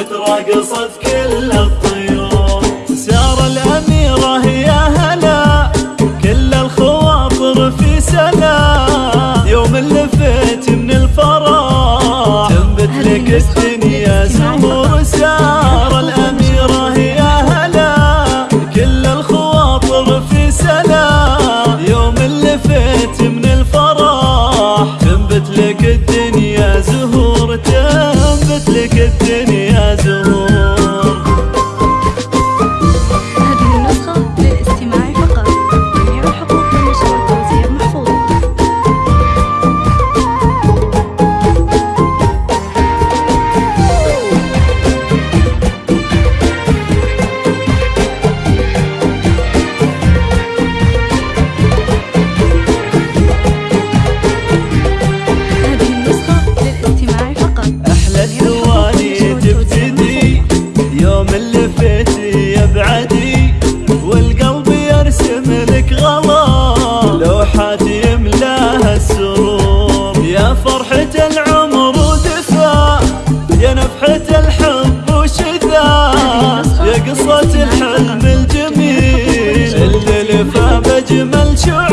وترقصت كل الطيور. سيار الأميرة يا هلا كل الخواطر في سلام يوم لفيت من الفرح تنبت لك الدنيا زهور سيار الأميرة يا هلا كل الخواطر في سلام فرحة العمر ودفا يا نفحة الحب وشذا. يا قصة الحلم الجميل اللي لفى بجمل شعور.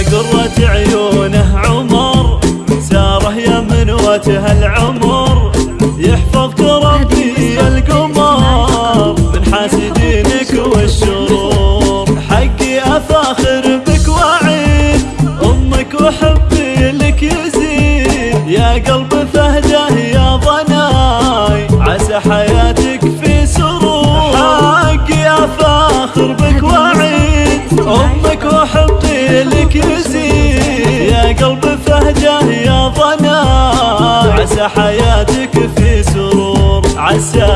قرة عيونه عمر ساره يمن وجه العمر. القلب فهجة يا ضنا عسى حياتك في سرور. عسى